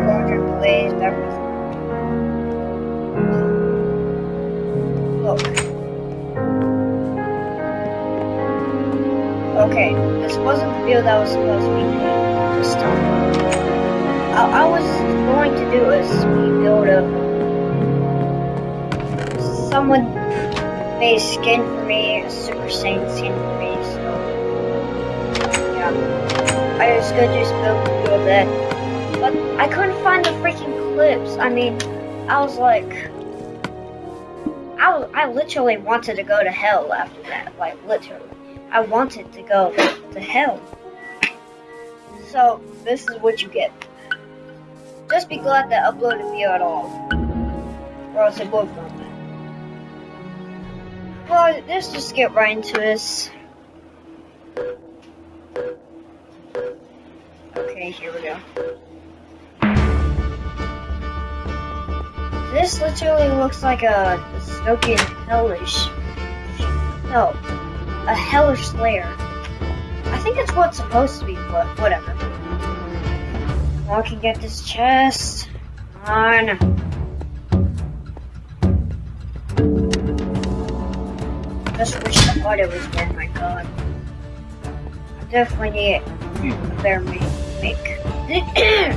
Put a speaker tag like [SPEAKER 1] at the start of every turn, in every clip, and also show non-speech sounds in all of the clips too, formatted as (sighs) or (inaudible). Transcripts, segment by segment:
[SPEAKER 1] Here, Roger, please. That was. Look. Okay, this wasn't the video that was supposed to be. Just um, I, I was going to do a speed build of someone made a skin for me, a Super Saiyan skin for me, so yeah. I was gonna do a build that. But I couldn't find the freaking clips. I mean, I was like I I literally wanted to go to hell after that. Like literally. I wanted to go to hell. So this is what you get. Just be glad that I uploaded a video at all. Or else it will not. Well, let's just get right into this. Okay, here we go. This literally looks like a dystopian hellish. No, a hellish slayer. I think it's what's supposed to be, but whatever. I can get this chest. On. Just wish the audio was there, my god. I definitely need a better make. (coughs)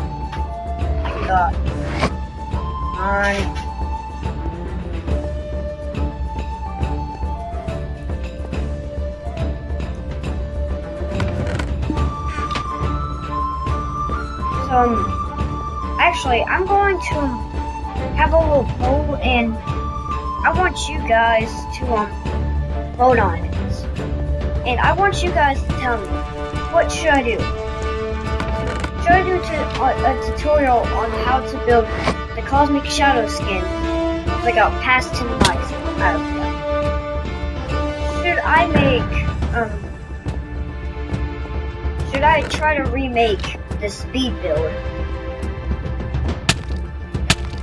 [SPEAKER 1] my god. Um, actually, I'm going to have a little poll, and I want you guys to um vote on it. And I want you guys to tell me what should I do. Should I do a, a tutorial on how to build the Cosmic Shadow skin? Like a past 10 likes that. Should I make um? Should I try to remake the speed build.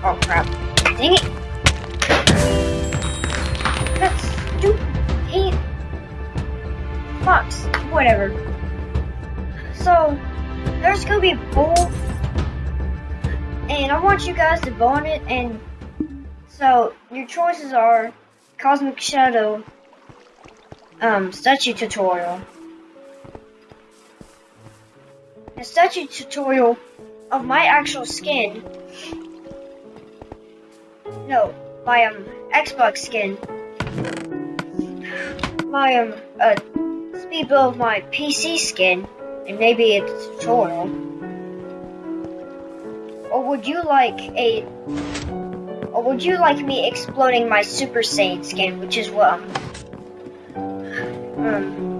[SPEAKER 1] Oh crap. Dang it! That's stupid. Fox. Whatever. So, there's gonna be poll. And I want you guys to vote on it. And so, your choices are Cosmic Shadow um, statue tutorial. a statue tutorial of my actual skin. No, my um Xbox skin. My um uh speed build of my PC skin, and maybe a tutorial. Or would you like a or would you like me exploding my Super Saiyan skin, which is what um, um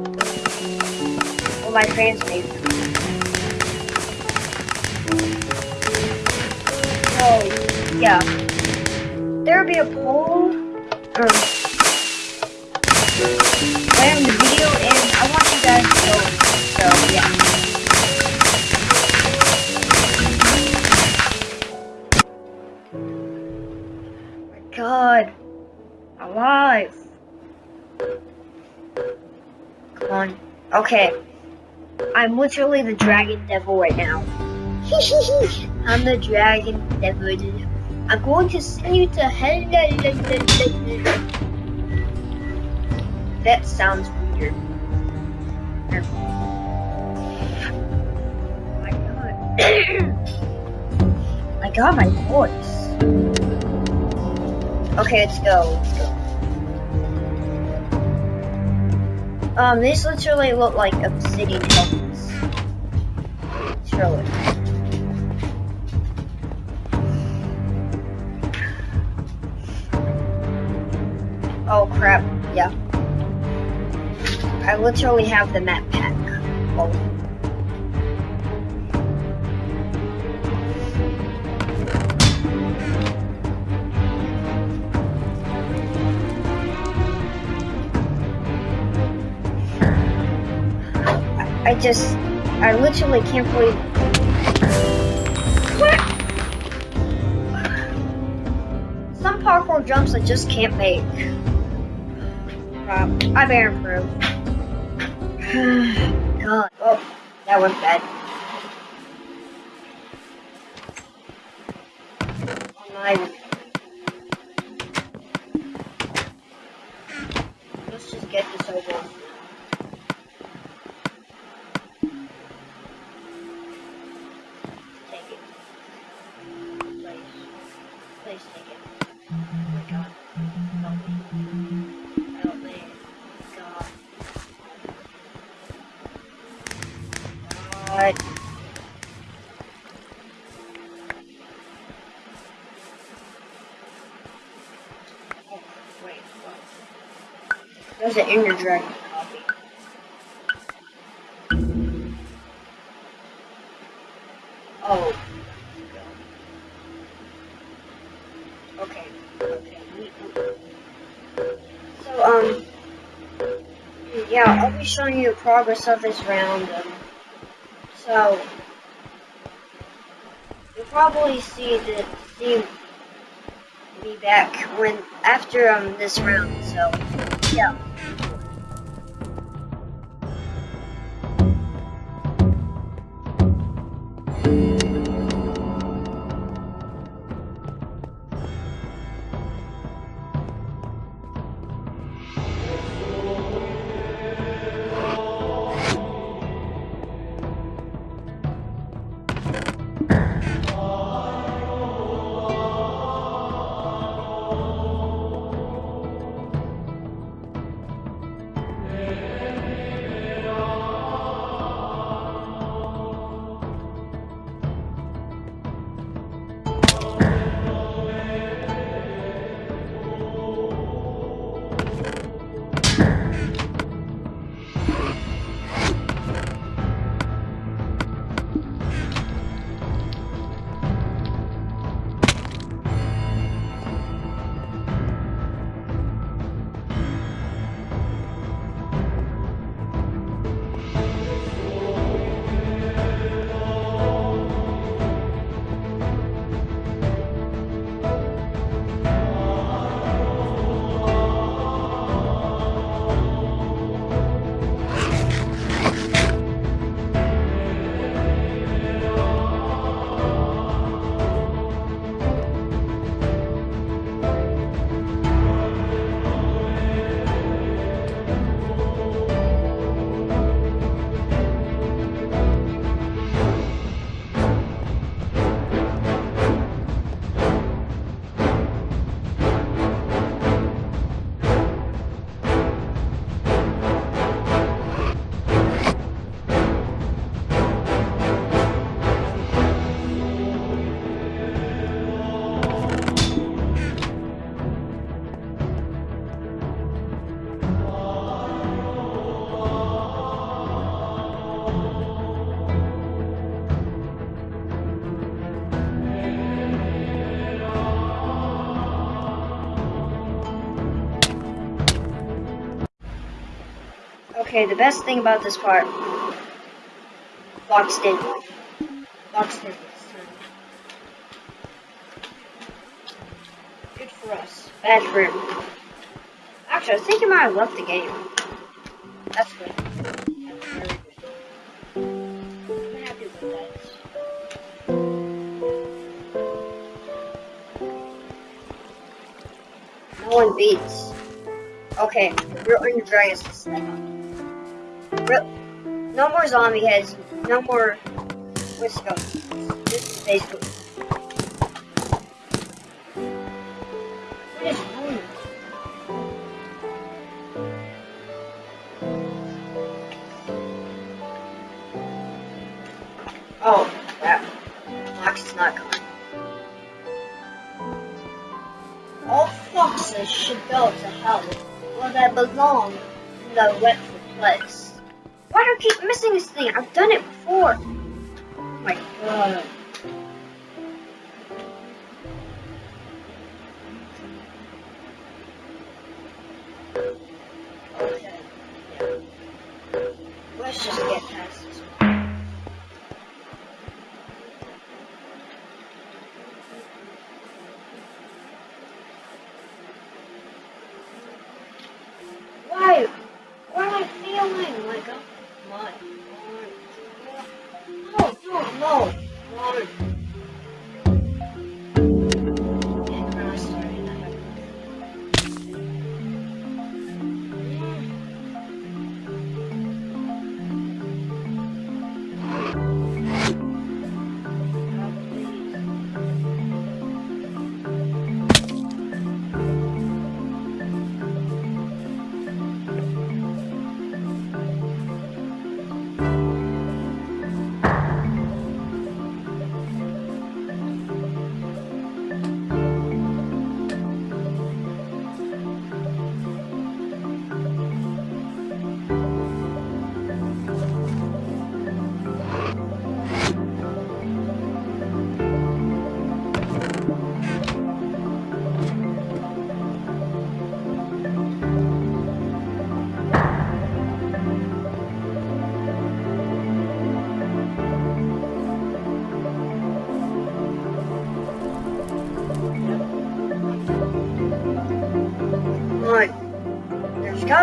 [SPEAKER 1] my fans made. Oh, yeah. There'll be a poll um, Okay. I'm literally the dragon devil right now. (laughs) I'm the dragon devil. I'm going to send you to hell. That sounds weird. Oh my god. I got my voice. Okay, let's go. Let's go. Um, these literally look like obsidian helmets. Surely. Oh crap, yeah. I literally have the map pack. Oh. I just, I literally can't believe. Some parkour jumps I just can't make. I better improve. (sighs) God. Oh, that was bad. Let's just get this over. There's an Ender Dragon. Oh. Okay. Okay. So, um, yeah, I'll be showing you the progress of this round. Um, so, you'll probably see the see me back when after um this round. So, yeah. Okay, the best thing about this part, boxed in, boxed in this time. Good for us. Bad for him. Actually, I think I might have left the game. That's good. No one beats. Okay, we're on your dragons this time. No more zombie heads. No more. Let's. This is basically. Oh, crap. Fox is not coming. All foxes should go to hell where they belong in the wetful I've done it before. Oh my god. Let's just get past this. Why? Why am I feeling like a my No, no, no.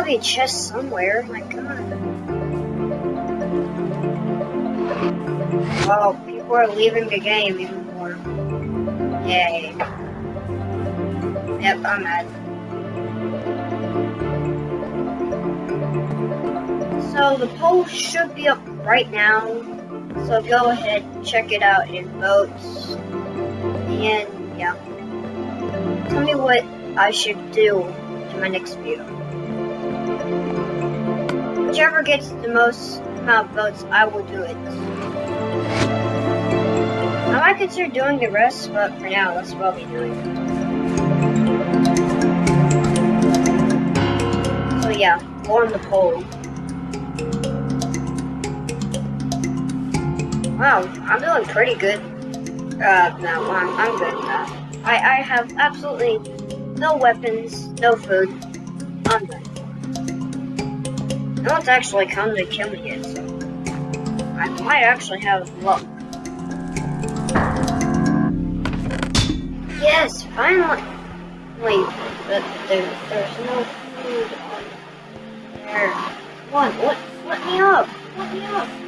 [SPEAKER 1] Be a chest somewhere. My god. Oh, people are leaving the game even more. Yay. Yep, I'm mad. So the poll should be up right now. So go ahead, check it out and vote. And yeah. Tell me what I should do in my next video. Whichever gets the most amount of votes, I will do it. I might consider doing the rest, but for now, that's what I'll be doing. So yeah, on the poll. Wow, I'm doing pretty good. Uh, no, I'm, I'm good. I, I have absolutely no weapons, no food. I'm done. No one's actually come to kill me yet, so I might actually have luck. Yes, finally! Wait, but there, there's no food on there. One, let, let me up! Let me up!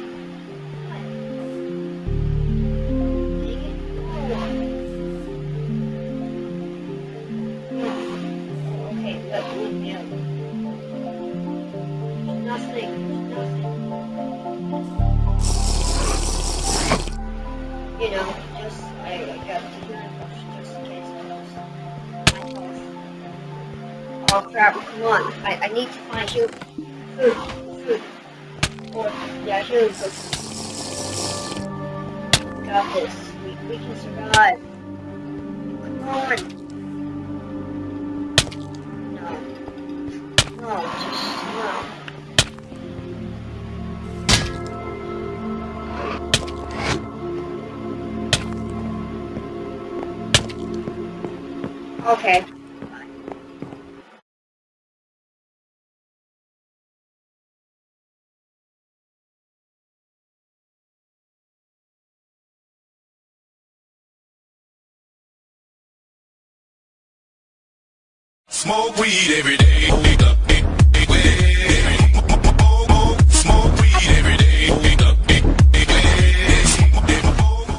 [SPEAKER 1] On. I, I need to find you food. Food. Or yeah, healing food. Got this. We we can survive. Come on. No. No, just no. Okay.
[SPEAKER 2] Smoke weed every day.